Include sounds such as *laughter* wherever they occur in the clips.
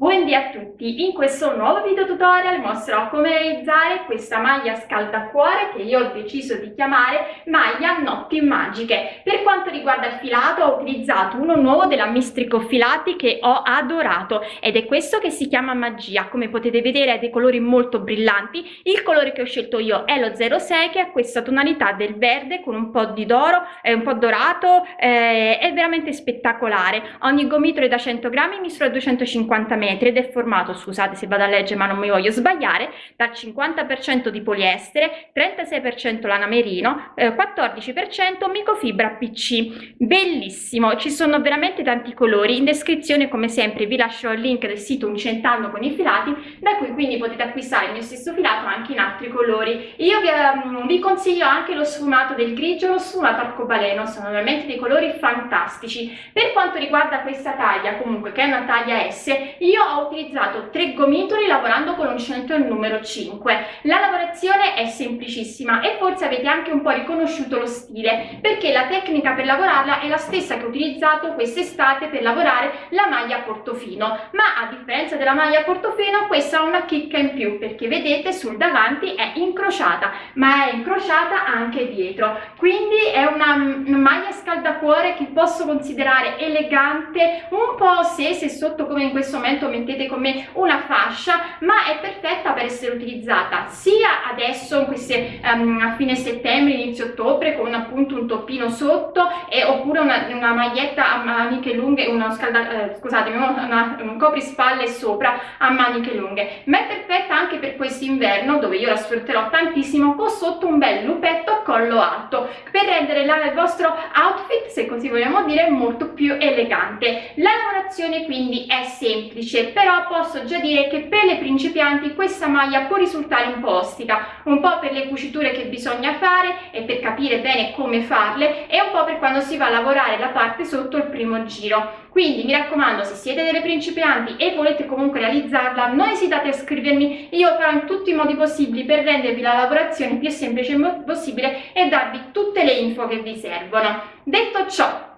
Buondì a tutti, in questo nuovo video tutorial mostrerò come realizzare questa maglia scaldacuore che io ho deciso di chiamare maglia notti magiche. Per quanto riguarda il filato ho utilizzato uno nuovo della Mistrico Filati che ho adorato ed è questo che si chiama Magia, come potete vedere ha dei colori molto brillanti, il colore che ho scelto io è lo 06 che ha questa tonalità del verde con un po' di d'oro, è un po' dorato, eh, è veramente spettacolare, ogni gomitolo è da 100 grammi, misura 250 metri metri ed è formato, scusate se vado a leggere ma non mi voglio sbagliare, dal 50% di poliestere, 36% lana merino, eh, 14% microfibra PC. Bellissimo, ci sono veramente tanti colori, in descrizione come sempre vi lascio il link del sito Uncentando con i filati, da cui quindi potete acquistare il mio stesso filato anche in altri colori. Io vi, um, vi consiglio anche lo sfumato del grigio e lo sfumato arcobaleno, sono veramente dei colori fantastici. Per quanto riguarda questa taglia, comunque che è una taglia S, io io ho utilizzato tre gomitoli lavorando con l'uncinetto numero 5 la lavorazione è semplicissima e forse avete anche un po' riconosciuto lo stile perché la tecnica per lavorarla è la stessa che ho utilizzato quest'estate per lavorare la maglia a portofino. Ma a differenza della maglia a portofino questa ha una chicca in più perché vedete sul davanti è incrociata ma è incrociata anche dietro. Quindi è una maglia scaldacuore che posso considerare elegante un po' se, se sotto come in questo momento mettete con me una fascia ma è perfetta per essere utilizzata sia adesso queste, um, a fine settembre inizio ottobre con appunto un toppino sotto e, oppure una, una maglietta a maniche lunghe una scalda, eh, scusatemi una, un coprispalle sopra a maniche lunghe. Ma è perfetta anche per quest'inverno dove io la sfrutterò tantissimo con sotto un bel lupetto a collo alto per rendere la, il vostro outfit se così vogliamo dire molto più elegante. La lavorazione quindi è semplice semplice però posso già dire che per le principianti questa maglia può risultare un po' ostica un po' per le cuciture che bisogna fare e per capire bene come farle e un po' per quando si va a lavorare la parte sotto il primo giro. Quindi mi raccomando se siete delle principianti e volete comunque realizzarla non esitate a scrivermi io farò in tutti i modi possibili per rendervi la lavorazione più semplice possibile e darvi tutte le info che vi servono. Detto ciò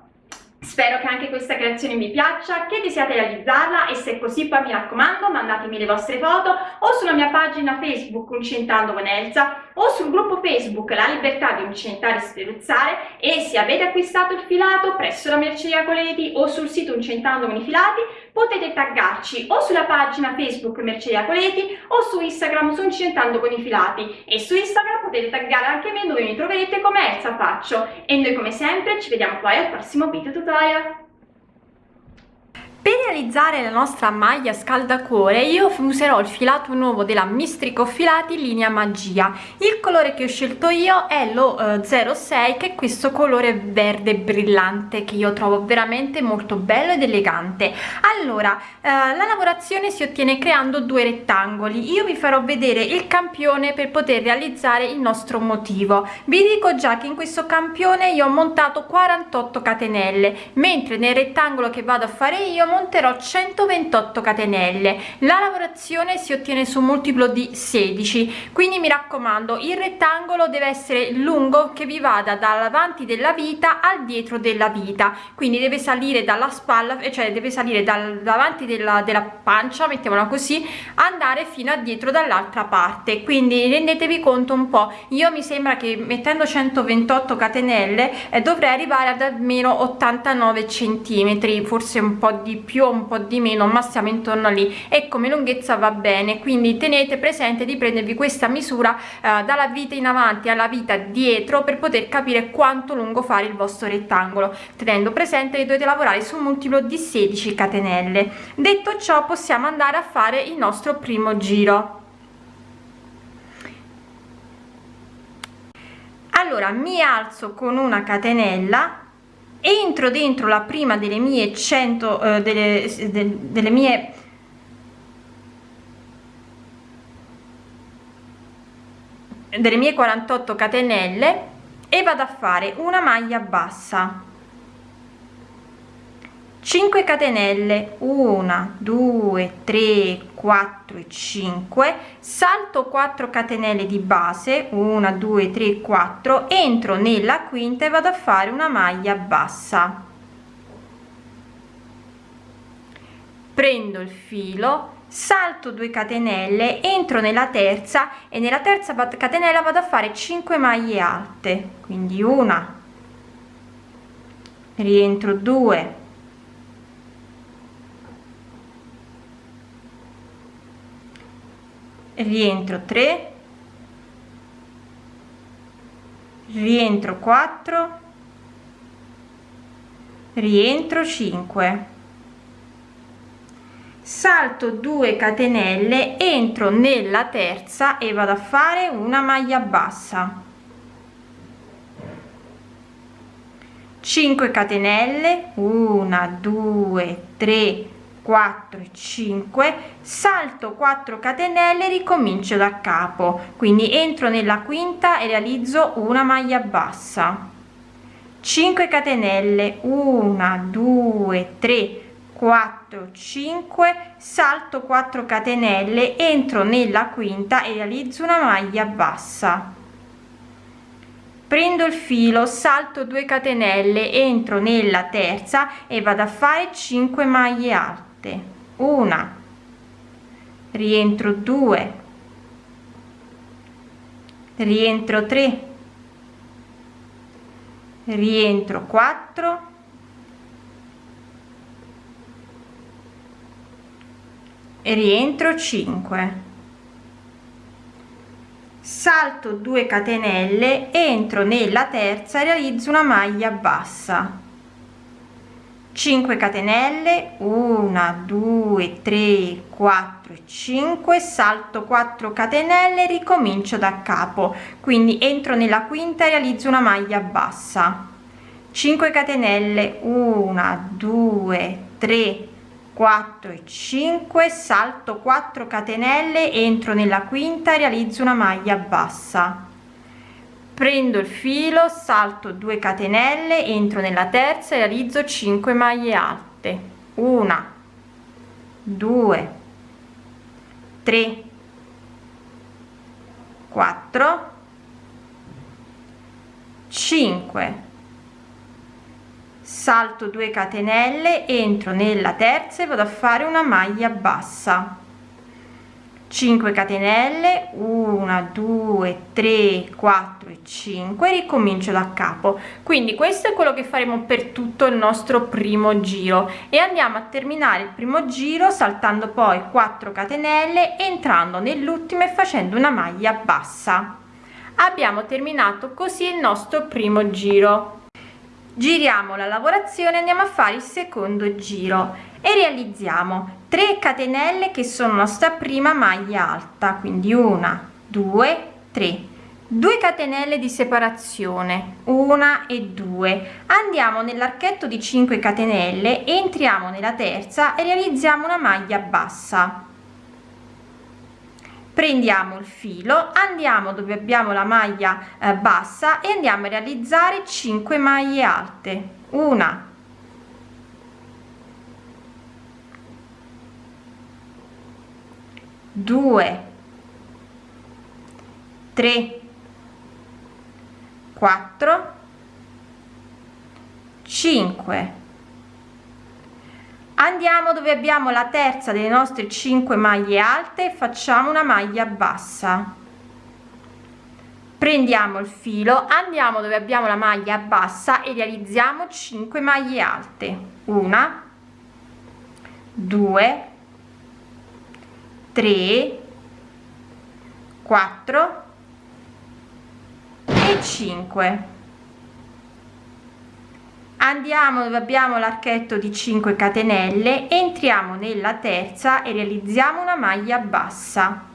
Spero che anche questa creazione vi piaccia, che desiate realizzarla e se è così poi mi raccomando mandatemi le vostre foto o sulla mia pagina Facebook Uncentando con Elsa o sul gruppo Facebook La Libertà di Uncentare e Spruzzare e se avete acquistato il filato presso la merceria Coleti o sul sito Uncentando con i Filati potete taggarci o sulla pagina Facebook Merceria Coleti o su Instagram su Uncentando con i Filati e su Instagram potete taggare anche me dove mi troverete come Elsa Faccio e noi come sempre ci vediamo poi al prossimo video tutorial. Per realizzare la nostra maglia scaldacuore io userò il filato nuovo della Mistrico Filati linea Magia. Il colore che ho scelto io è lo eh, 06 che è questo colore verde brillante che io trovo veramente molto bello ed elegante. Allora, eh, la lavorazione si ottiene creando due rettangoli. Io vi farò vedere il campione per poter realizzare il nostro motivo. Vi dico già che in questo campione io ho montato 48 catenelle, mentre nel rettangolo che vado a fare io monterò 128 catenelle. La lavorazione si ottiene su multiplo di 16 quindi mi raccomando il rettangolo deve essere lungo che vi vada dall'avanti della vita al dietro della vita. Quindi deve salire dalla spalla cioè deve salire dal davanti della, della pancia mettiamola così andare fino a dietro dall'altra parte. Quindi rendetevi conto un po. Io mi sembra che mettendo 128 catenelle eh, dovrei arrivare ad almeno 89 centimetri forse un po di più o un po di meno ma stiamo intorno lì. E come lunghezza va bene quindi tenete presente di prendervi questa misura eh, dalla vita in avanti alla vita dietro per poter capire quanto lungo fare il vostro rettangolo tenendo presente che dovete lavorare su un multiplo di 16 catenelle. Detto ciò possiamo andare a fare il nostro primo giro. Allora mi alzo con una catenella entro dentro la prima delle mie 100 eh, delle, de, delle mie delle mie 48 catenelle e vado a fare una maglia bassa 5 catenelle 1 2 3 4 e 5 salto 4 catenelle di base 1 2 3 4 entro nella quinta e vado a fare una maglia bassa. Prendo il filo salto 2 catenelle entro nella terza e nella terza catenella vado a fare 5 maglie alte. Quindi una. Rientro 2 rientro 3 rientro 4 rientro 5 salto 2 catenelle entro nella terza e vado a fare una maglia bassa. 5 catenelle 1 2 3 4 5 salto 4 catenelle ricomincio da capo. Quindi entro nella quinta e realizzo una maglia bassa. 5 catenelle 1 2 3 4 5 salto 4 catenelle entro nella quinta e realizzo una maglia bassa. Prendo il filo salto 2 catenelle entro nella terza e vado a fare 5 maglie alte una. Rientro 2 rientro 3 rientro 4 e rientro 5 salto 2 catenelle entro nella terza realizzo una maglia bassa 5 catenelle 1 2 3 4 5 salto 4 catenelle ricomincio da capo. Quindi entro nella quinta e realizzo una maglia bassa. 5 catenelle 1 2 3 4 e 5 salto 4 catenelle entro nella quinta realizzo una maglia bassa prendo il filo salto 2 catenelle entro nella terza e realizzo 5 maglie alte. Una 2 3 4 5 salto 2 catenelle entro nella terza e vado a fare una maglia bassa 5 catenelle 1 2 3 4 e 5 ricomincio da capo. Quindi questo è quello che faremo per tutto il nostro primo giro. E andiamo a terminare il primo giro saltando poi 4 catenelle entrando nell'ultimo e facendo una maglia bassa. Abbiamo terminato così il nostro primo giro. Giriamo la lavorazione andiamo a fare il secondo giro e realizziamo 3 catenelle che sono nostra prima maglia alta quindi una due tre. 2 catenelle di separazione una e due. Andiamo nell'archetto di 5 catenelle entriamo nella terza e realizziamo una maglia bassa. Prendiamo il filo andiamo dove abbiamo la maglia eh, bassa e andiamo a realizzare 5 maglie alte. Una due. Tre. Quattro. Cinque. Andiamo dove abbiamo la terza delle nostre 5 maglie alte. Facciamo una maglia bassa. Prendiamo il filo andiamo dove abbiamo la maglia bassa e realizziamo 5 maglie alte. Una. 2 3 4 e 5 andiamo dove abbiamo l'archetto di 5 catenelle entriamo nella terza e realizziamo una maglia bassa.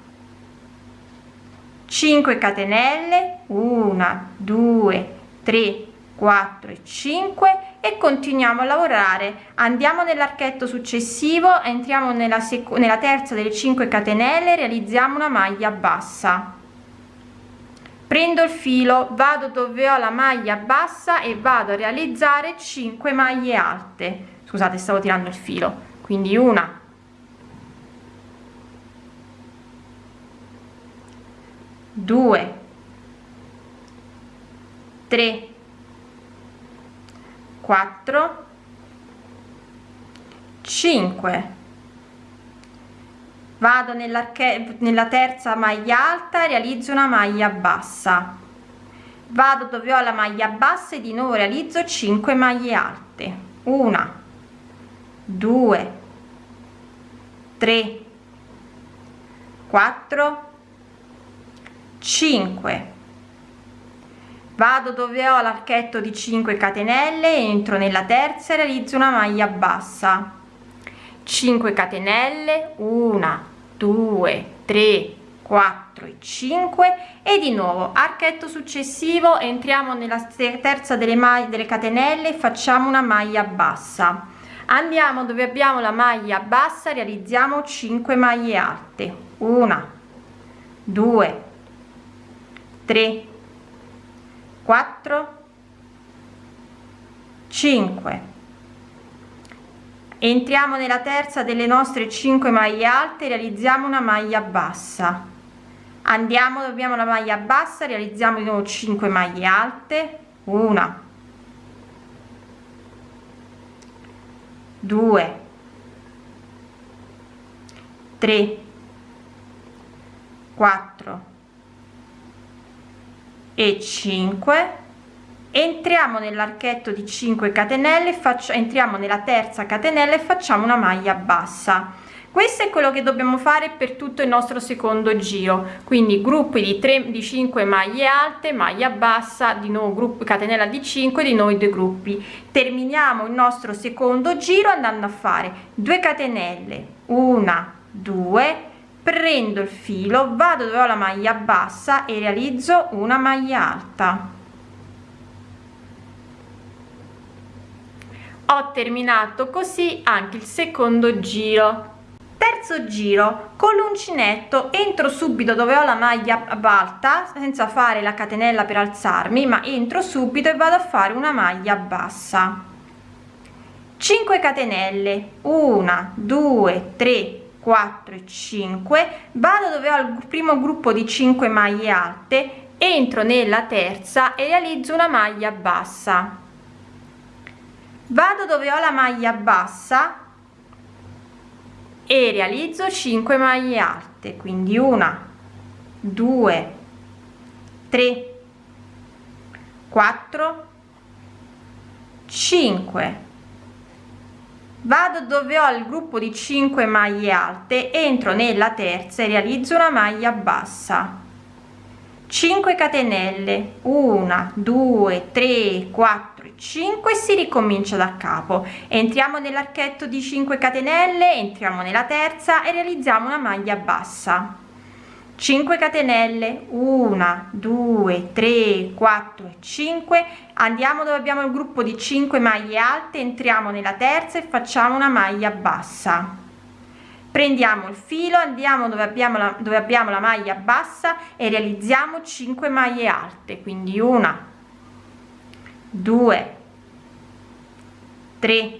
5 catenelle 1 2 3 4 e 5 e continuiamo a lavorare. Andiamo nell'archetto successivo entriamo nella, nella terza delle 5 catenelle realizziamo una maglia bassa. Prendo il filo vado dove ho la maglia bassa e vado a realizzare 5 maglie alte. Scusate stavo tirando il filo. Quindi una due tre quattro cinque. Vado nella terza maglia alta realizzo una maglia bassa. Vado dove ho la maglia bassa e di nuovo realizzo 5 maglie alte. Una 2 3 4 5 vado dove ho l'archetto di 5 catenelle entro nella terza e realizzo una maglia bassa. 5 catenelle 1 2 3 4 e 5 e di nuovo archetto successivo entriamo nella terza delle maglie delle catenelle facciamo una maglia bassa. Andiamo dove abbiamo la maglia bassa realizziamo 5 maglie alte. 1 2 3 4 5 entriamo nella terza delle nostre 5 maglie alte realizziamo una maglia bassa. Andiamo dobbiamo la maglia bassa realizziamo di nuovo 5 maglie alte. Una. 2 3 4 e 5 entriamo nell'archetto di 5 catenelle faccio entriamo nella terza catenella e facciamo una maglia bassa. Questo è quello che dobbiamo fare per tutto il nostro secondo giro. Quindi gruppi di 3 di 5 maglie alte maglia bassa di nuovo gruppo catenella di 5 di noi due gruppi. Terminiamo il nostro secondo giro andando a fare 2 catenelle una 2 prendo il filo vado dove ho la maglia bassa e realizzo una maglia alta. Ho terminato così anche il secondo giro. Terzo giro con l'uncinetto entro subito dove ho la maglia alta senza fare la catenella per alzarmi ma entro subito e vado a fare una maglia bassa. 5 catenelle 1 2 3 4 e 5 vado dove ho il primo gruppo di 5 maglie alte entro nella terza e realizzo una maglia bassa. Vado dove ho la maglia bassa e realizzo 5 maglie alte quindi una 2 3 4 5 vado dove ho il gruppo di 5 maglie alte entro nella terza e realizzo una maglia bassa. 5 catenelle 1 2 3 4 5 si ricomincia da capo. Entriamo nell'archetto di 5 catenelle entriamo nella terza e realizziamo una maglia bassa 5 catenelle. 1 2 3 4 5 andiamo dove abbiamo il gruppo di 5 maglie alte entriamo nella terza e facciamo una maglia bassa. Prendiamo il filo andiamo dove abbiamo la dove abbiamo la maglia bassa e realizziamo 5 maglie alte. Quindi una 2 3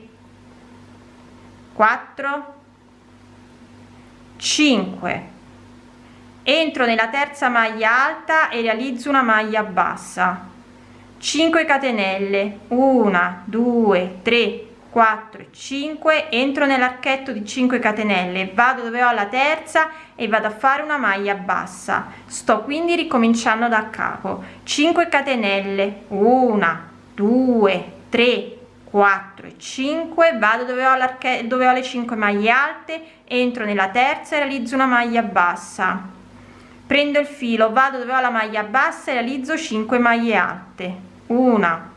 4 5 entro nella terza maglia alta e realizzo una maglia bassa. 5 catenelle. 1 2 3 4 5 entro nell'archetto di 5 catenelle. Vado dove ho la terza e vado a fare una maglia bassa. Sto quindi ricominciando da capo. 5 catenelle. 1 2 3 4 e 5 vado dove ho l'archetto dove ho le 5 maglie alte. Entro nella terza e realizzo una maglia bassa prendo il filo vado dove ho la maglia bassa e realizzo 5 maglie alte. 1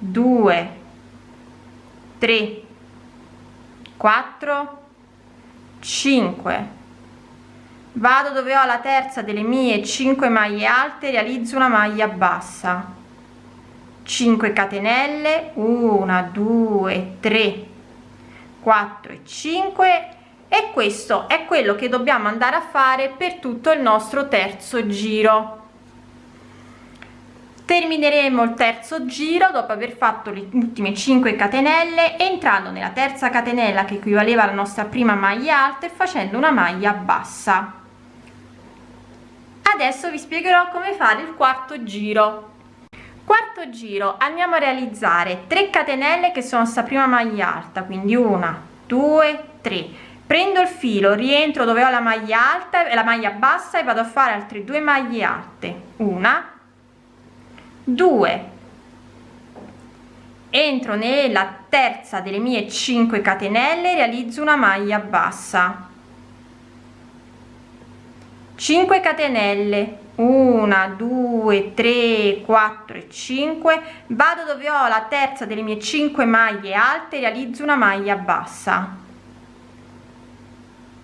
2 3 4 5 vado dove ho la terza delle mie 5 maglie alte realizzo una maglia bassa. 5 catenelle 1 2 3 4 e 5 e questo è quello che dobbiamo andare a fare per tutto il nostro terzo giro. Termineremo il terzo giro dopo aver fatto le ultime 5 catenelle entrando nella terza catenella che equivaleva alla nostra prima maglia alta e facendo una maglia bassa. Adesso vi spiegherò come fare il quarto giro. Quarto giro andiamo a realizzare 3 catenelle che sono sta prima maglia alta quindi una 2 3 prendo il filo rientro dove ho la maglia alta e la maglia bassa e vado a fare altre due maglie alte. Una due. Entro nella terza delle mie 5 catenelle realizzo una maglia bassa. 5 catenelle. 1 2 3 4 e 5 vado dove ho la terza delle mie 5 maglie alte realizzo una maglia bassa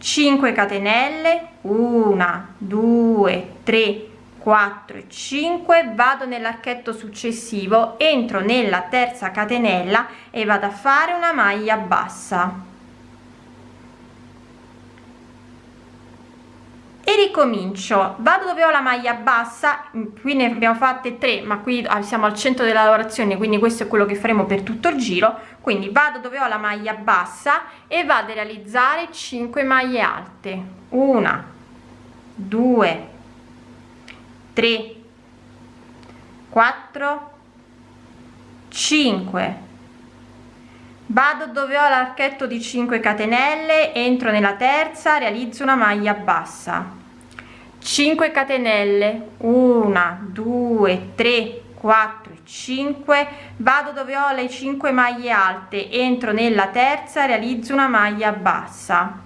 5 catenelle 1 2 3 4 e 5 vado nell'archetto successivo entro nella terza catenella e vado a fare una maglia bassa ricomincio. Vado dove ho la maglia bassa qui ne abbiamo fatte tre ma qui ah, siamo al centro della lavorazione quindi questo è quello che faremo per tutto il giro. Quindi vado dove ho la maglia bassa e vado a realizzare 5 maglie alte. Una due tre quattro cinque. Vado dove ho l'archetto di 5 catenelle entro nella terza realizzo una maglia bassa 5 catenelle. 1 2 3 4 5 vado dove ho le 5 maglie alte. Entro nella terza realizzo una maglia bassa.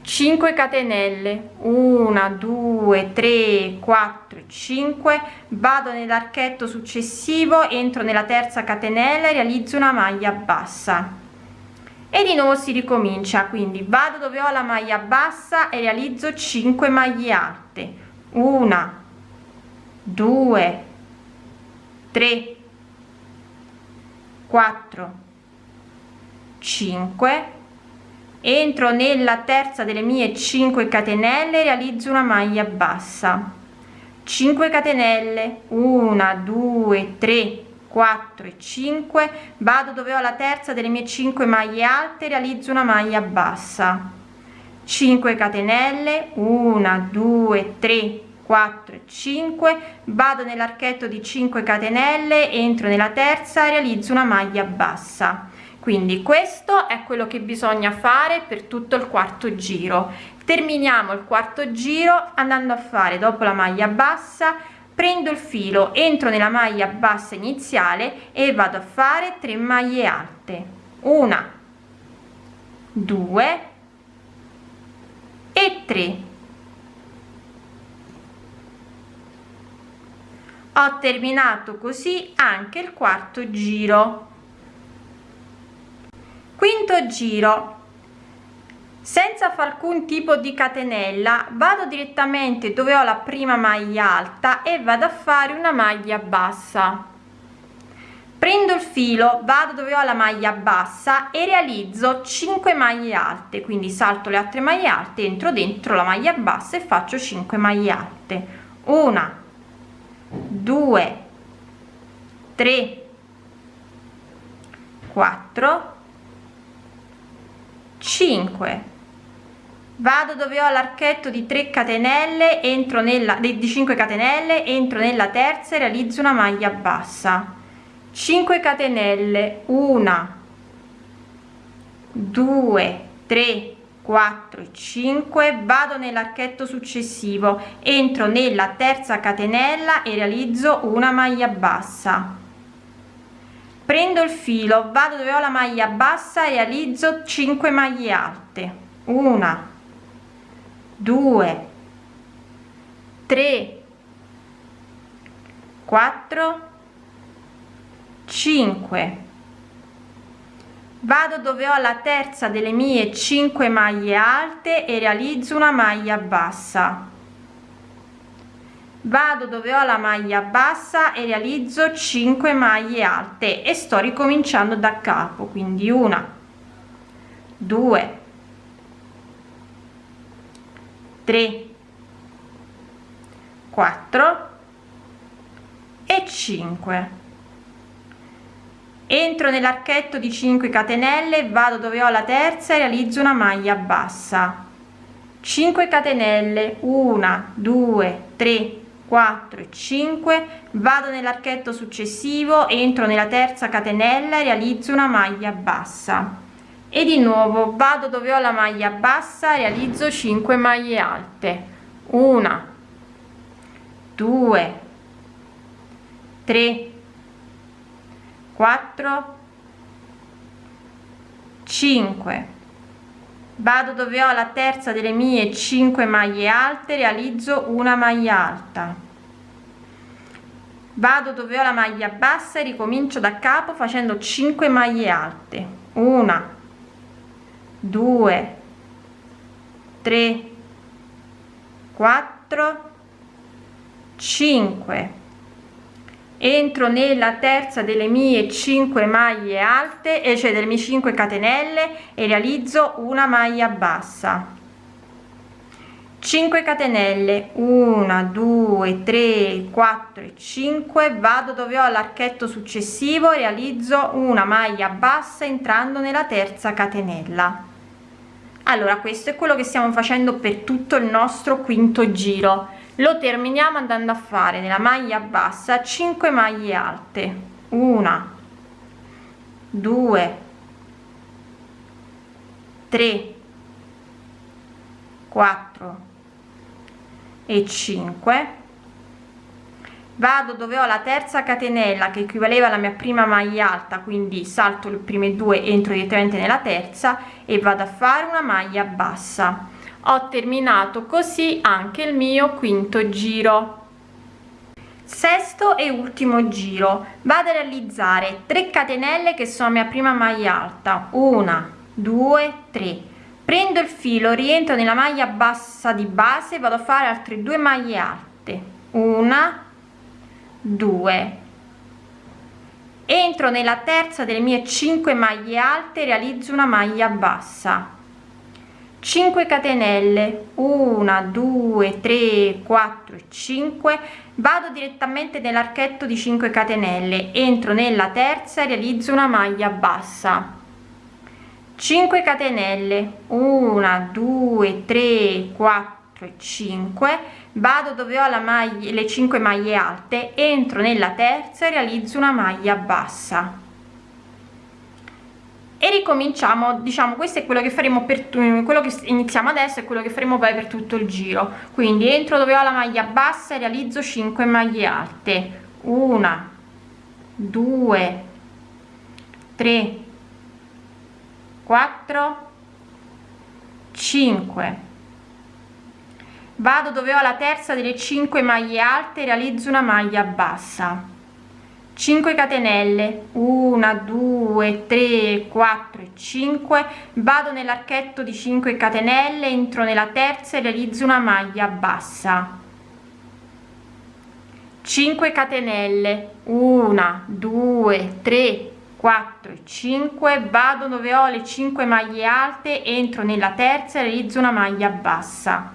5 catenelle. 1 2 3 4 5 vado nell'archetto successivo entro nella terza catenella e realizzo una maglia bassa e di nuovo si ricomincia quindi vado dove ho la maglia bassa e realizzo 5 maglie alte. 1 2 3 4 5 entro nella terza delle mie 5 catenelle realizzo una maglia bassa. 5 catenelle. 1 2 3 4 e 5 vado dove ho la terza delle mie 5 maglie alte realizzo una maglia bassa. 5 catenelle 1 2 3 4 e 5 vado nell'archetto di 5 catenelle entro nella terza realizzo una maglia bassa. Quindi questo è quello che bisogna fare per tutto il quarto giro. Terminiamo il quarto giro andando a fare dopo la maglia bassa prendo il filo entro nella maglia bassa iniziale e vado a fare 3 maglie alte. Una due e 3 ho terminato così anche il quarto giro. Quinto giro senza fare alcun tipo di catenella vado direttamente dove ho la prima maglia alta e vado a fare una maglia bassa. Prendo il filo vado dove ho la maglia bassa e realizzo 5 maglie alte. Quindi salto le altre maglie alte entro dentro la maglia bassa e faccio 5 maglie alte. Una due tre quattro 5 vado dove ho l'archetto di 3 catenelle entro nella di 5 catenelle entro nella terza e realizzo una maglia bassa. 5 catenelle 1 2 3 4 5 vado nell'archetto successivo entro nella terza catenella e realizzo una maglia bassa. Prendo il filo vado dove ho la maglia bassa e realizzo 5 maglie alte. Una due tre quattro cinque. Vado dove ho la terza delle mie 5 maglie alte e realizzo una maglia bassa. Vado dove ho la maglia bassa e realizzo 5 maglie alte e sto ricominciando da capo quindi una due tre quattro e 5 entro nell'archetto di 5 catenelle vado dove ho la terza e realizzo una maglia bassa. 5 catenelle 1 2 3 4 e 5 vado nell'archetto successivo entro nella terza catenella e realizzo una maglia bassa e di nuovo vado dove ho la maglia bassa realizzo 5 maglie alte. Una 2 3 4 5 vado dove ho la terza delle mie 5 maglie alte realizzo una maglia alta. Vado dove ho la maglia bassa e ricomincio da capo facendo 5 maglie alte. Una 2 3 4 5 entro nella terza delle mie 5 maglie alte e cioè delle mie 5 catenelle e realizzo una maglia bassa 5 catenelle. 1 2 3 4 e 5 vado dove ho l'archetto successivo realizzo una maglia bassa entrando nella terza catenella. Allora questo è quello che stiamo facendo per tutto il nostro quinto giro. Lo terminiamo andando a fare nella maglia bassa 5 maglie alte. Una 2 3 4 e 5 vado dove ho la terza catenella che equivaleva alla mia prima maglia alta quindi salto le prime due entro direttamente nella terza e vado a fare una maglia bassa. Ho terminato così anche il mio quinto giro. Sesto e ultimo giro. Vado a realizzare 3 catenelle che sono mia prima maglia alta. Una due tre prendo il filo rientro nella maglia bassa di base vado a fare altre due maglie alte. Una 2 entro nella terza delle mie 5 maglie alte realizzo una maglia bassa. 5 catenelle. 1 2 3 4 5 vado direttamente nell'archetto di 5 catenelle. Entro nella terza e realizzo una maglia bassa 5 catenelle. 1 2 3 4 e 5 vado dove ho la maglia le 5 maglie alte entro nella terza e realizzo una maglia bassa. E ricominciamo diciamo questo è quello che faremo per quello che iniziamo adesso è quello che faremo poi per tutto il giro. Quindi entro dove ho la maglia bassa e realizzo 5 maglie alte. Una 2 3 4 5 vado dove ho la terza delle 5 maglie alte realizzo una maglia bassa. 5 catenelle 1 2 3 4 e 5 vado nell'archetto di 5 catenelle entro nella terza e realizzo una maglia bassa. 5 catenelle 1 2 3 4 e 5 vado dove ho le 5 maglie alte entro nella terza realizzo una maglia bassa.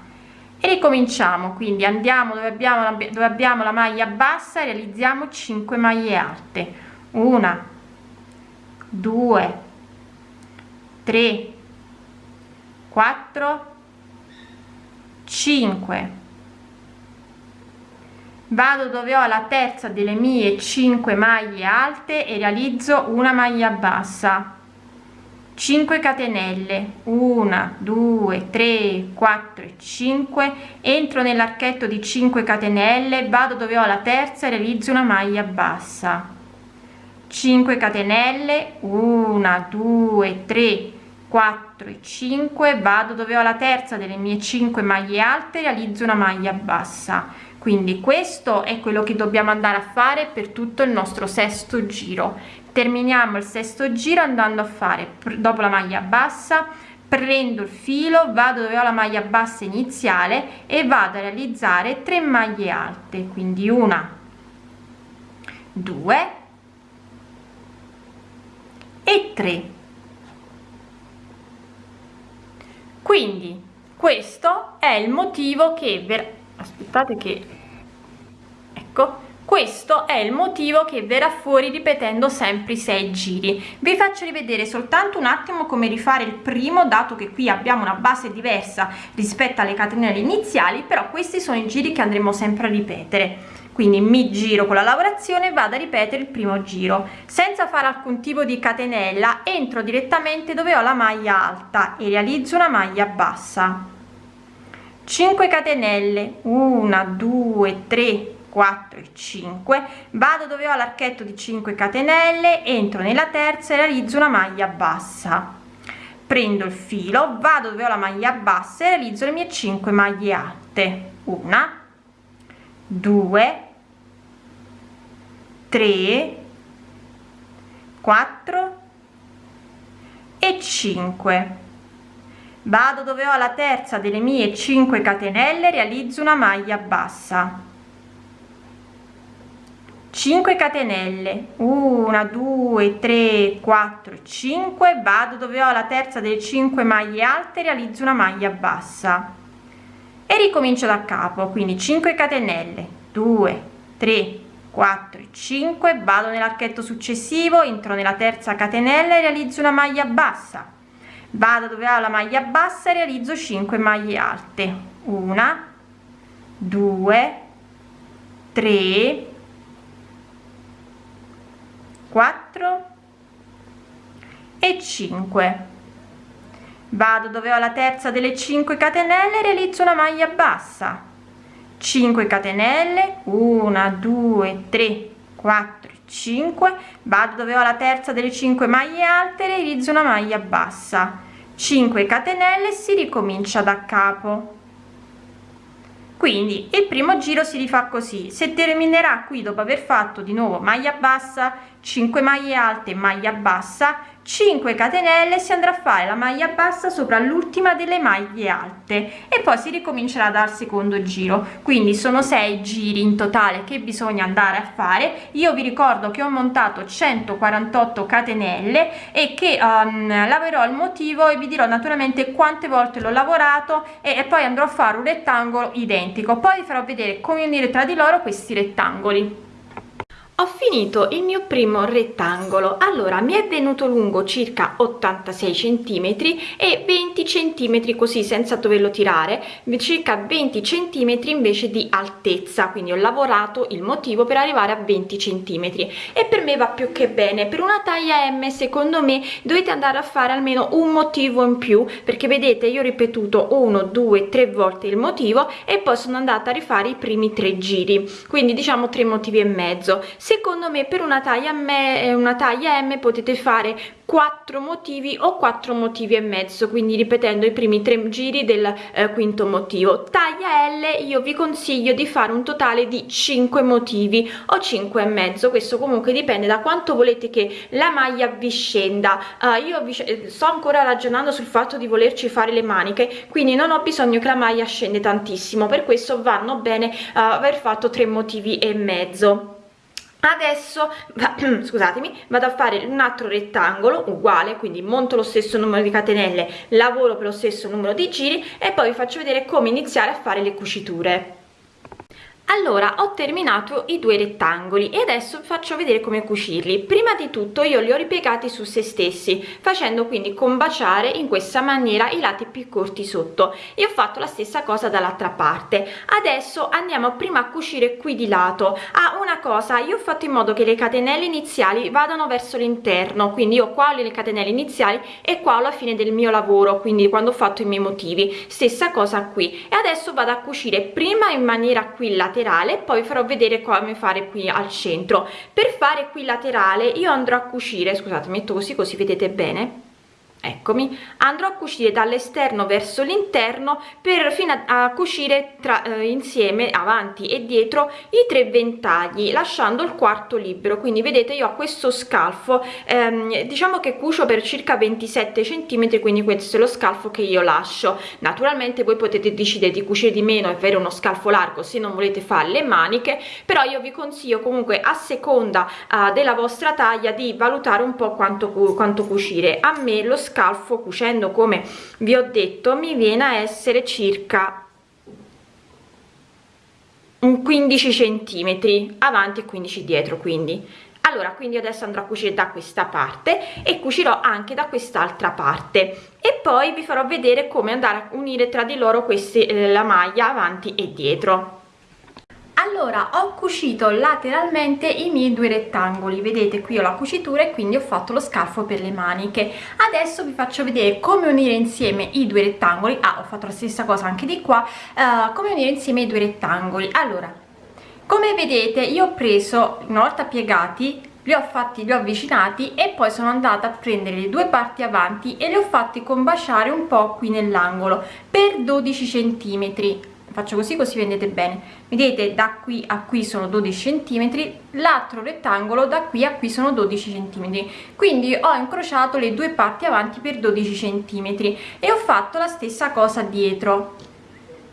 E ricominciamo quindi andiamo dove abbiamo la, dove abbiamo la maglia bassa realizziamo 5 maglie alte. Una 2 3 4 5 vado dove ho la terza delle mie 5 maglie alte e realizzo una maglia bassa. 5 catenelle. 1 2 3 4 e 5 entro nell'archetto di 5 catenelle vado dove ho la terza e realizzo una maglia bassa. 5 catenelle. 1 2 3 4 e 5 vado dove ho la terza delle mie 5 maglie alte realizzo una maglia bassa quindi questo è quello che dobbiamo andare a fare per tutto il nostro sesto giro. Terminiamo il sesto giro andando a fare dopo la maglia bassa prendo il filo vado dove ho la maglia bassa iniziale e vado a realizzare 3 maglie alte. Quindi una due e 3 quindi questo è il motivo che aspettate che ecco questo è il motivo che verrà fuori ripetendo sempre i sei giri. Vi faccio rivedere soltanto un attimo come rifare il primo dato che qui abbiamo una base diversa rispetto alle catenelle iniziali però questi sono i giri che andremo sempre a ripetere. Quindi mi giro con la lavorazione vado a ripetere il primo giro. Senza fare alcun tipo di catenella entro direttamente dove ho la maglia alta e realizzo una maglia bassa. 5 catenelle. 1 2 3 4 e 5 vado dove ho l'archetto di 5 catenelle entro nella terza e realizzo una maglia bassa. Prendo il filo vado dove ho la maglia bassa e realizzo le mie 5 maglie alte una 2 3 4 e 5 vado dove ho la terza delle mie 5 catenelle realizzo una maglia bassa 5 catenelle. 1 2 3 4 5 vado dove ho la terza delle 5 maglie alte realizzo una maglia bassa. E ricomincio da capo. Quindi 5 catenelle. 2 3 4 5 vado nell'archetto successivo entro nella terza catenella e realizzo una maglia bassa. Vado dove ho la maglia bassa e realizzo 5 maglie alte. Una 2 3 4 e 5 vado dove ho la terza delle 5 catenelle realizzo una maglia bassa. 5 catenelle 1 2 3 4 5 vado dove ho la terza delle 5 maglie alte realizzo una maglia bassa. 5 catenelle si ricomincia da capo. Quindi il primo giro si rifà così. Se terminerà qui dopo aver fatto di nuovo maglia bassa 5 maglie alte maglia bassa 5 catenelle si andrà a fare la maglia bassa sopra l'ultima delle maglie alte e poi si ricomincerà dal secondo giro. Quindi sono 6 giri in totale che bisogna andare a fare. Io vi ricordo che ho montato 148 catenelle e che um, lavorerò il motivo e vi dirò naturalmente quante volte l'ho lavorato e, e poi andrò a fare un rettangolo identico. Poi vi farò vedere come unire tra di loro questi rettangoli ho finito il mio primo rettangolo. Allora mi è venuto lungo circa 86 centimetri e 20 centimetri così senza doverlo tirare circa 20 centimetri invece di altezza. Quindi ho lavorato il motivo per arrivare a 20 centimetri. E per me va più che bene. Per una taglia m secondo me dovete andare a fare almeno un motivo in più perché vedete io ho ripetuto uno due tre volte il motivo e poi sono andata a rifare i primi tre giri. Quindi diciamo tre motivi e mezzo secondo me per una taglia me una taglia m potete fare quattro motivi o quattro motivi e mezzo quindi ripetendo i primi tre giri del eh, quinto motivo. Taglia l io vi consiglio di fare un totale di 5 motivi o 5 e mezzo. Questo comunque dipende da quanto volete che la maglia vi scenda. Uh, io vi, eh, sto ancora ragionando sul fatto di volerci fare le maniche quindi non ho bisogno che la maglia scende tantissimo. Per questo vanno bene uh, aver fatto tre motivi e mezzo adesso *clears throat* scusatemi vado a fare un altro rettangolo uguale quindi monto lo stesso numero di catenelle lavoro per lo stesso numero di giri e poi vi faccio vedere come iniziare a fare le cuciture allora ho terminato i due rettangoli e adesso faccio vedere come cucirli. Prima di tutto io li ho ripiegati su se stessi facendo quindi combaciare in questa maniera i lati più corti sotto. E ho fatto la stessa cosa dall'altra parte. Adesso andiamo prima a cucire qui di lato. Ah, una cosa io ho fatto in modo che le catenelle iniziali vadano verso l'interno quindi io qua ho le catenelle iniziali e qua alla fine del mio lavoro quindi quando ho fatto i miei motivi. Stessa cosa qui. E adesso vado a cucire prima in maniera qui laterale laterale poi farò vedere come fare qui al centro. Per fare qui laterale io andrò a cucire scusate metto così così vedete bene eccomi. Andrò a cucire dall'esterno verso l'interno per fino a, a cucire tra, eh, insieme avanti e dietro i tre ventagli lasciando il quarto libero quindi vedete io ho questo scalfo ehm, diciamo che cucio per circa 27 centimetri quindi questo è lo scalfo che io lascio. Naturalmente voi potete decidere di cucire di meno e avere uno scalfo largo se non volete fare le maniche però io vi consiglio comunque a seconda uh, della vostra taglia di valutare un po quanto, quanto cucire. A me lo scalfo scalfo cucendo come vi ho detto mi viene a essere circa un 15 centimetri avanti e 15 dietro quindi. Allora quindi adesso andrò a cucire da questa parte e cucirò anche da quest'altra parte. E poi vi farò vedere come andare a unire tra di loro queste eh, la maglia avanti e dietro allora ho cucito lateralmente i miei due rettangoli. Vedete qui ho la cucitura e quindi ho fatto lo scalfo per le maniche. Adesso vi faccio vedere come unire insieme i due rettangoli. Ah ho fatto la stessa cosa anche di qua. Uh, come unire insieme i due rettangoli. Allora come vedete io ho preso una volta piegati li ho fatti li ho avvicinati e poi sono andata a prendere le due parti avanti e li ho fatti combaciare un po qui nell'angolo per 12 centimetri faccio così così vedete bene. Vedete da qui a qui sono 12 centimetri l'altro rettangolo da qui a qui sono 12 centimetri. Quindi ho incrociato le due parti avanti per 12 centimetri e ho fatto la stessa cosa dietro.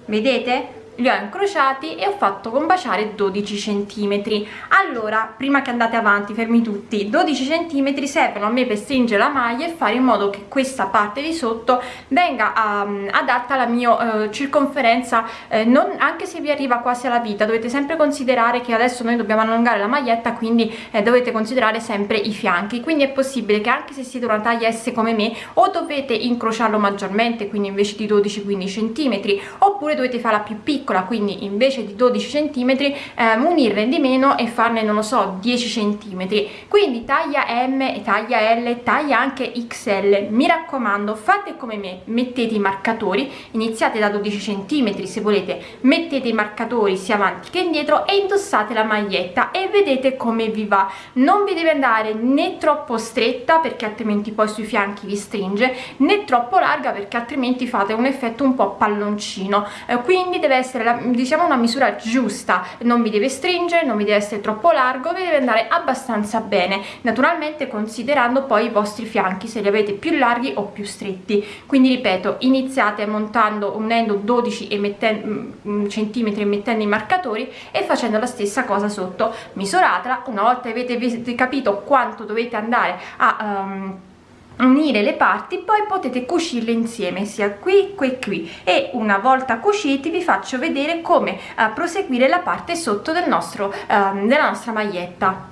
Vedete li ho incrociati e ho fatto combaciare 12 centimetri. Allora prima che andate avanti fermi tutti. 12 centimetri servono a me per stringere la maglia e fare in modo che questa parte di sotto venga um, adatta alla mia uh, circonferenza. Eh, non, anche se vi arriva quasi alla vita dovete sempre considerare che adesso noi dobbiamo allungare la maglietta quindi eh, dovete considerare sempre i fianchi. Quindi è possibile che anche se siete una taglia S come me o dovete incrociarlo maggiormente quindi invece di 12-15 centimetri oppure dovete farla più piccola piccola quindi invece di 12 cm eh, munirne di meno e farne non lo so 10 cm quindi taglia M taglia L taglia anche XL mi raccomando fate come me mettete i marcatori iniziate da 12 cm se volete mettete i marcatori sia avanti che indietro e indossate la maglietta e vedete come vi va. Non vi deve andare né troppo stretta perché altrimenti poi sui fianchi vi stringe né troppo larga perché altrimenti fate un effetto un po' palloncino. Eh, quindi deve essere essere la, diciamo una misura giusta. Non vi deve stringere non vi deve essere troppo largo vi deve andare abbastanza bene. Naturalmente considerando poi i vostri fianchi se li avete più larghi o più stretti. Quindi ripeto iniziate montando unendo 12 e mettendo, mm, mm, centimetri e mettendo i marcatori e facendo la stessa cosa sotto. Misuratela una volta avete capito quanto dovete andare a um, unire le parti poi potete cucirle insieme sia qui qui qui. E una volta cuciti vi faccio vedere come uh, proseguire la parte sotto del nostro uh, della nostra maglietta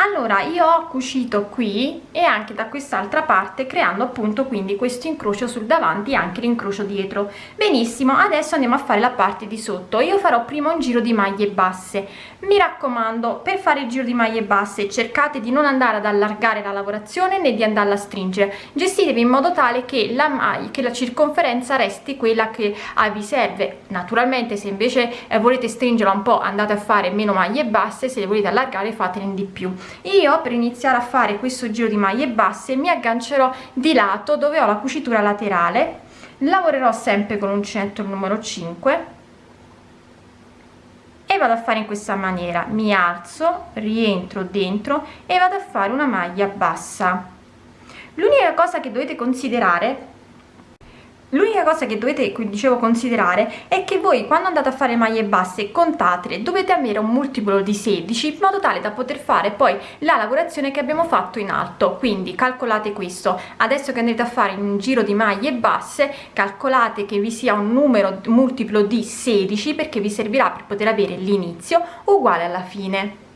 allora io ho cucito qui e anche da quest'altra parte creando appunto quindi questo incrocio sul davanti e anche l'incrocio dietro. Benissimo adesso andiamo a fare la parte di sotto. Io farò prima un giro di maglie basse. Mi raccomando per fare il giro di maglie basse cercate di non andare ad allargare la lavorazione né di andarla a stringere. Gestitevi in modo tale che la maglia che la circonferenza resti quella che ah, vi serve. Naturalmente se invece eh, volete stringerla un po andate a fare meno maglie basse se le volete allargare fatene di più io per iniziare a fare questo giro di maglie basse mi aggancerò di lato dove ho la cucitura laterale. Lavorerò sempre con uncinetto numero 5 e vado a fare in questa maniera. Mi alzo rientro dentro e vado a fare una maglia bassa. L'unica cosa che dovete considerare L'unica cosa che dovete, dicevo, considerare è che voi quando andate a fare maglie basse contatele, dovete avere un multiplo di 16 in modo tale da poter fare poi la lavorazione che abbiamo fatto in alto, quindi calcolate questo, adesso che andrete a fare un giro di maglie basse calcolate che vi sia un numero multiplo di 16 perché vi servirà per poter avere l'inizio uguale alla fine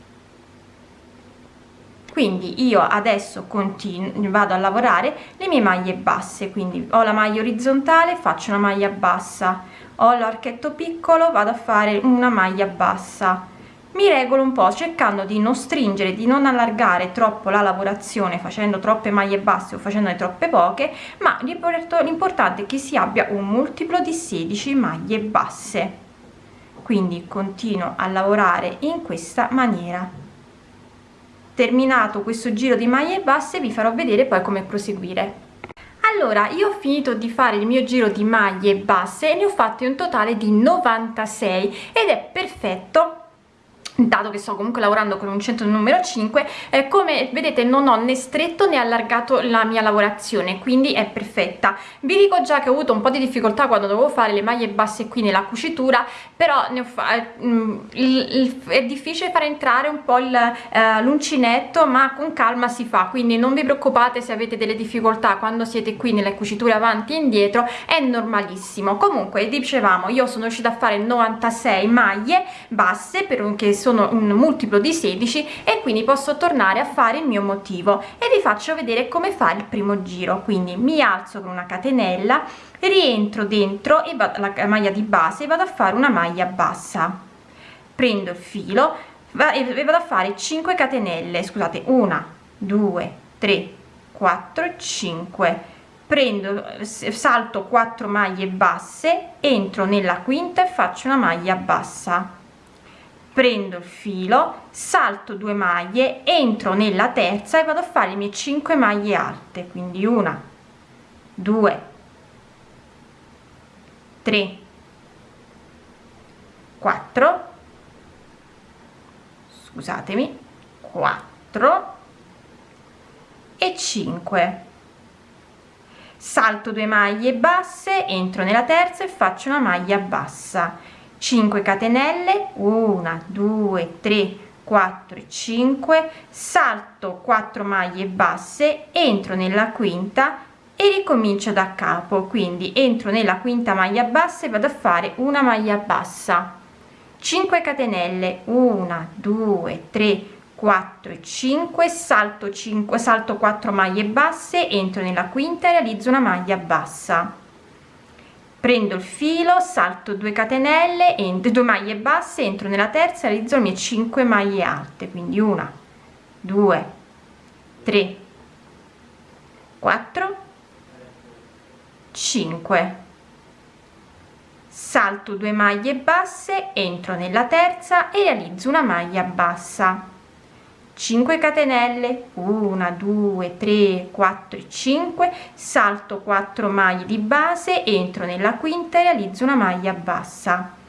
quindi io adesso vado a lavorare le mie maglie basse quindi ho la maglia orizzontale faccio una maglia bassa. Ho l'archetto piccolo vado a fare una maglia bassa. Mi regolo un po' cercando di non stringere di non allargare troppo la lavorazione facendo troppe maglie basse o facendone troppe poche ma l'importante è che si abbia un multiplo di 16 maglie basse. Quindi continuo a lavorare in questa maniera terminato questo giro di maglie basse vi farò vedere poi come proseguire. Allora io ho finito di fare il mio giro di maglie basse e ne ho fatti un totale di 96 ed è perfetto dato che sto comunque lavorando con un centro numero 5 eh, come vedete non ho né stretto né allargato la mia lavorazione quindi è perfetta. Vi dico già che ho avuto un po di difficoltà quando dovevo fare le maglie basse qui nella cucitura però fa mm, è difficile fare entrare un po' eh, l'uncinetto ma con calma si fa quindi non vi preoccupate se avete delle difficoltà quando siete qui nelle cuciture avanti e indietro è normalissimo. Comunque dicevamo io sono riuscita a fare 96 maglie basse per un che sono un multiplo di 16 e quindi posso tornare a fare il mio motivo e vi faccio vedere come fare il primo giro. Quindi mi alzo con una catenella rientro dentro e vado la maglia di base e vado a fare una maglia bassa. Prendo il filo e vado a fare 5 catenelle scusate 1 2 3 4 5 prendo salto 4 maglie basse entro nella quinta e faccio una maglia bassa prendo il filo salto 2 maglie entro nella terza e vado a fare le mie 5 maglie alte quindi una 2 3 4 scusatemi 4 e 5 salto 2 maglie basse entro nella terza e faccio una maglia bassa 5 catenelle 1 2 3 4 5 salto 4 maglie basse entro nella quinta e ricomincio da capo. Quindi entro nella quinta maglia bassa e vado a fare una maglia bassa. 5 catenelle 1 2 3 4 e 5 salto 5 salto 4 maglie basse entro nella quinta e realizzo una maglia bassa prendo il filo salto 2 catenelle entro 2 maglie basse entro nella terza realizzo le mie 5 maglie alte quindi una 2 3 4 5 salto 2 maglie basse entro nella terza e realizzo una maglia bassa 5 catenelle 1 2 3 4 5 salto 4 maglie di base entro nella quinta e realizzo una maglia bassa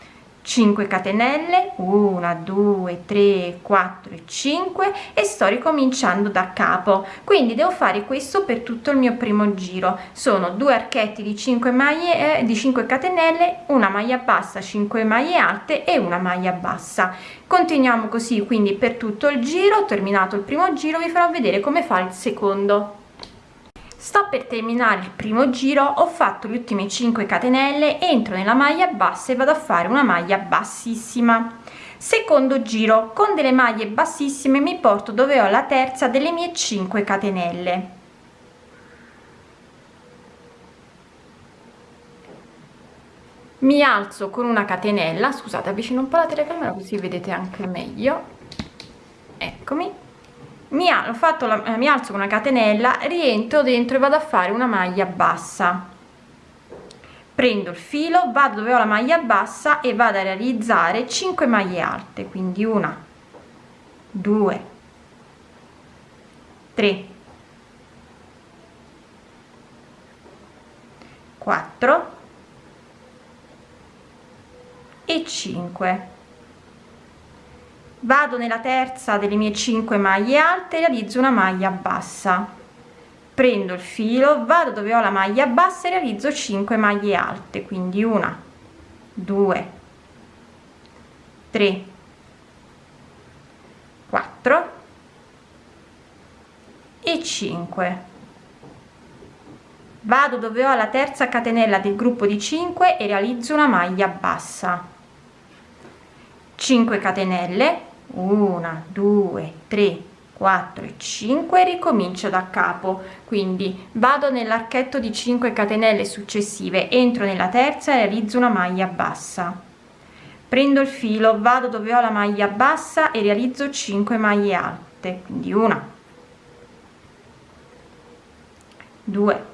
5 catenelle 1 2 3 4 5 e sto ricominciando da capo. Quindi devo fare questo per tutto il mio primo giro. Sono due archetti di 5 maglie eh, di 5 catenelle una maglia bassa 5 maglie alte e una maglia bassa. Continuiamo così quindi per tutto il giro terminato il primo giro vi farò vedere come fa il secondo sto per terminare il primo giro ho fatto le ultime 5 catenelle entro nella maglia bassa e vado a fare una maglia bassissima. Secondo giro con delle maglie bassissime mi porto dove ho la terza delle mie 5 catenelle. Mi alzo con una catenella scusate avvicino un po la telecamera così vedete anche meglio. Eccomi mi la, eh, mi alzo una catenella rientro dentro e vado a fare una maglia bassa. Prendo il filo vado dove ho la maglia bassa e vado a realizzare 5 maglie alte quindi una 2 3 4 e 5 vado nella terza delle mie 5 maglie alte realizzo una maglia bassa. Prendo il filo vado dove ho la maglia bassa e realizzo 5 maglie alte quindi una 2 3 4 e 5 vado dove ho la terza catenella del gruppo di 5 e realizzo una maglia bassa. 5 catenelle 1 2 3 4 e 5 ricomincio da capo. Quindi vado nell'archetto di 5 catenelle successive entro nella terza e realizzo una maglia bassa. Prendo il filo vado dove ho la maglia bassa e realizzo 5 maglie alte quindi una 2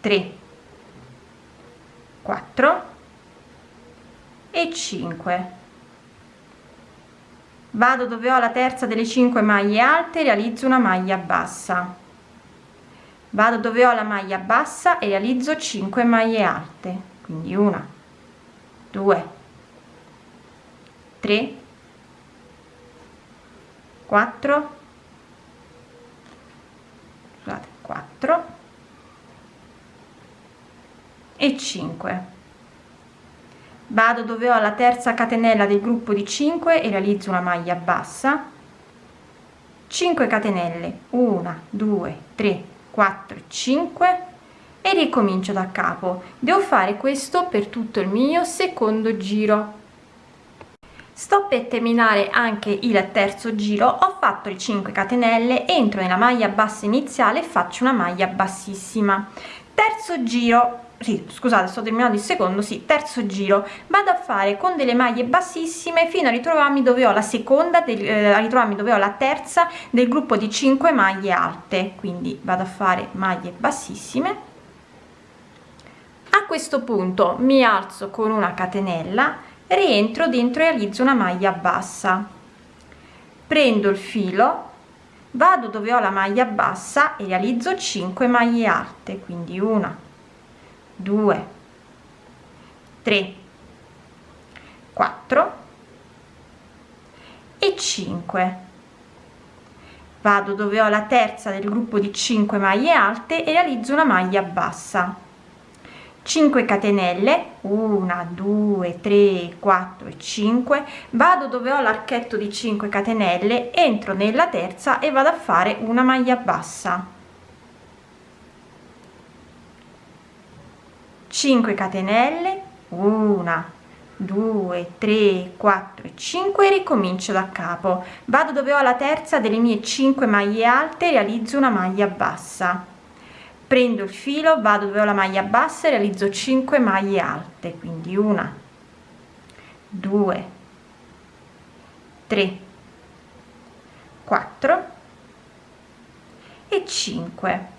3 4 e 5 vado dove ho la terza delle 5 maglie alte realizzo una maglia bassa. Vado dove ho la maglia bassa e realizzo 5 maglie alte quindi una 2 3 4 scusate 4 e 5 vado dove ho la terza catenella del gruppo di 5 e realizzo una maglia bassa. 5 catenelle 1 2 3 4 5 e ricomincio da capo. Devo fare questo per tutto il mio secondo giro. Sto per terminare anche il terzo giro. Ho fatto le 5 catenelle entro nella maglia bassa iniziale faccio una maglia bassissima. Terzo giro sì, scusate sto terminando il secondo sì terzo giro. Vado a fare con delle maglie bassissime fino a ritrovarmi dove ho la seconda del, eh, a ritrovarmi dove ho la terza del gruppo di 5 maglie alte. Quindi vado a fare maglie bassissime. A questo punto mi alzo con una catenella rientro dentro e realizzo una maglia bassa. Prendo il filo vado dove ho la maglia bassa e realizzo 5 maglie alte quindi una 2 3 4 e 5 vado dove ho la terza del gruppo di 5 maglie alte e realizzo una maglia bassa. 5 catenelle 1 2 3 4 e 5 vado dove ho l'archetto di 5 catenelle entro nella terza e vado a fare una maglia bassa 5 catenelle 1 2 3 4 5 ricomincio da capo. Vado dove ho la terza delle mie 5 maglie alte realizzo una maglia bassa. Prendo il filo vado dove ho la maglia bassa e realizzo 5 maglie alte quindi una 2 3 4 e 5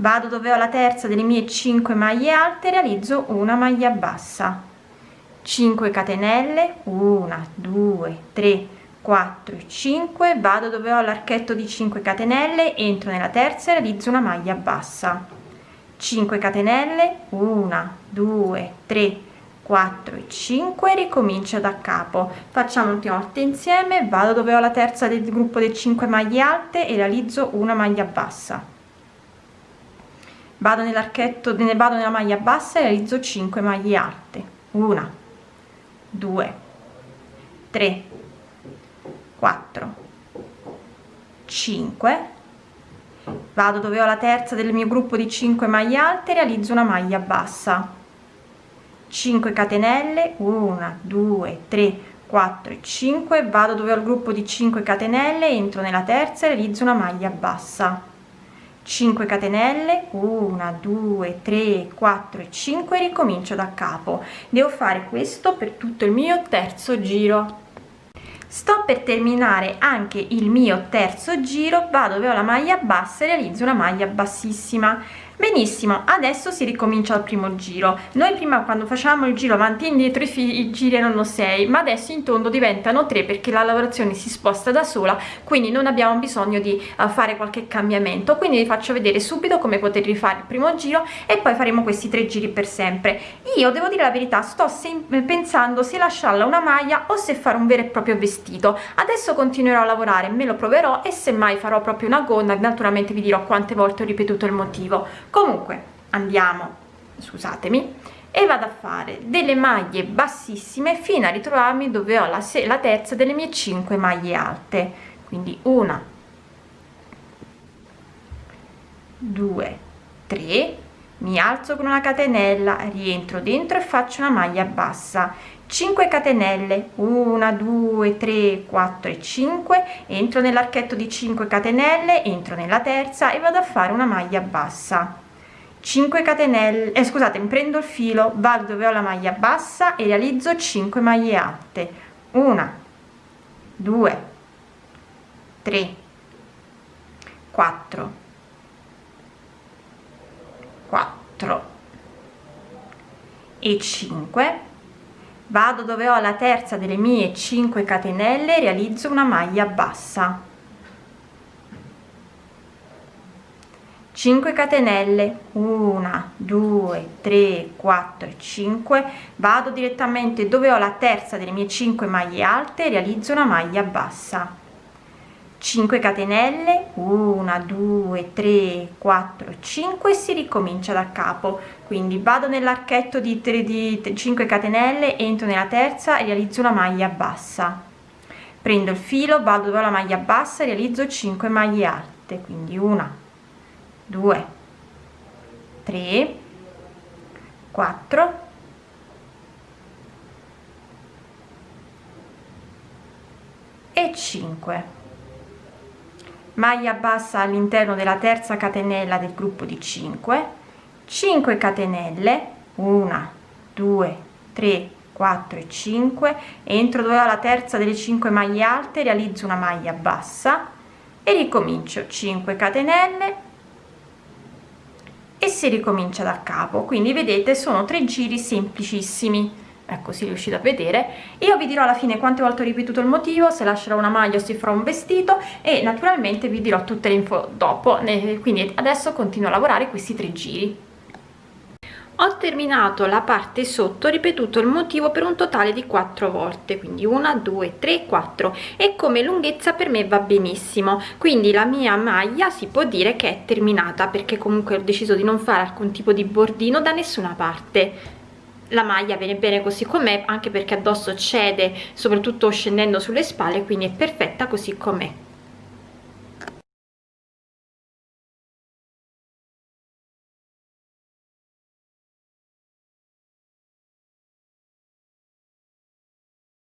vado dove ho la terza delle mie 5 maglie alte realizzo una maglia bassa. 5 catenelle 1 2 3 4 5 vado dove ho l'archetto di 5 catenelle entro nella terza e realizzo una maglia bassa. 5 catenelle 1 2 3 4 e 5 ricomincio da capo. Facciamo l'ultima volta insieme vado dove ho la terza del gruppo delle 5 maglie alte e realizzo una maglia bassa vado nell'archetto ne vado nella maglia bassa e realizzo 5 maglie alte. 1 2 3 4 5 vado dove ho la terza del mio gruppo di 5 maglie alte realizzo una maglia bassa. 5 catenelle 1 2 3 4 e 5 vado dove ho il gruppo di 5 catenelle entro nella terza e realizzo una maglia bassa 5 catenelle 1 2 3 4 e 5 ricomincio da capo. Devo fare questo per tutto il mio terzo giro. Sto per terminare anche il mio terzo giro vado dove ho la maglia bassa e realizzo una maglia bassissima benissimo adesso si ricomincia al primo giro. Noi prima quando facciamo il giro avanti e indietro i, i giri erano 6 ma adesso in tondo diventano 3 perché la lavorazione si sposta da sola quindi non abbiamo bisogno di uh, fare qualche cambiamento. Quindi vi faccio vedere subito come poter rifare il primo giro e poi faremo questi tre giri per sempre. Io devo dire la verità sto pensando se lasciarla una maglia o se fare un vero e proprio vestito. Adesso continuerò a lavorare me lo proverò e semmai farò proprio una gonna. Naturalmente vi dirò quante volte ho ripetuto il motivo comunque andiamo scusatemi e vado a fare delle maglie bassissime fino a ritrovarmi dove ho la, la terza delle mie 5 maglie alte. Quindi una 2 3 mi alzo con una catenella rientro dentro e faccio una maglia bassa 5 catenelle 1 2 3 4 e 5 entro nell'archetto di 5 catenelle entro nella terza e vado a fare una maglia bassa. 5 catenelle eh, scusate prendo il filo vado dove ho la maglia bassa e realizzo 5 maglie alte 1 2 3 4 4 e 5 vado dove ho la terza delle mie 5 catenelle realizzo una maglia bassa. 5 catenelle. 1 2 3 4 5 vado direttamente dove ho la terza delle mie 5 maglie alte realizzo una maglia bassa 5 catenelle 1 2 3 4 5 si ricomincia da capo. Quindi vado nell'archetto di 3 di 5 catenelle entro nella terza e realizzo una maglia bassa. Prendo il filo vado dove la maglia bassa realizzo 5 maglie alte. Quindi una 2 3 4 e 5 maglia bassa all'interno della terza catenella del gruppo di 5 5 catenelle 1 2 3 4 e 5 entro dove ho la terza delle 5 maglie alte realizzo una maglia bassa. E ricomincio. 5 catenelle. E si ricomincia da capo. Quindi vedete sono tre giri semplicissimi ecco si riuscite a vedere. Io vi dirò alla fine quante volte ho ripetuto il motivo se lascerò una maglia o si farà un vestito e naturalmente vi dirò tutte le info dopo. Quindi adesso continuo a lavorare questi tre giri. Ho terminato la parte sotto ripetuto il motivo per un totale di quattro volte quindi una due tre quattro. E come lunghezza per me va benissimo. Quindi la mia maglia si può dire che è terminata perché comunque ho deciso di non fare alcun tipo di bordino da nessuna parte la maglia viene bene così com'è anche perché addosso cede soprattutto scendendo sulle spalle quindi è perfetta così com'è